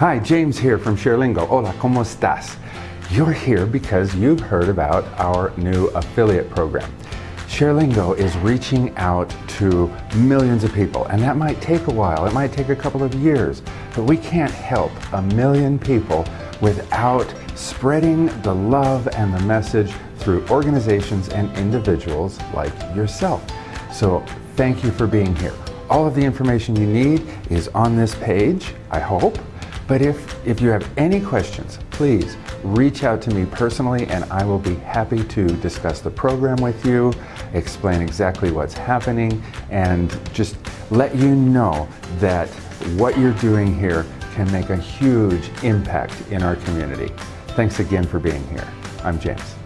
Hi, James here from ShareLingo. Hola, ¿cómo estás? You're here because you've heard about our new affiliate program. ShareLingo is reaching out to millions of people, and that might take a while. It might take a couple of years, but we can't help a million people without spreading the love and the message through organizations and individuals like yourself. So thank you for being here. All of the information you need is on this page, I hope. But if, if you have any questions, please reach out to me personally and I will be happy to discuss the program with you, explain exactly what's happening, and just let you know that what you're doing here can make a huge impact in our community. Thanks again for being here. I'm James.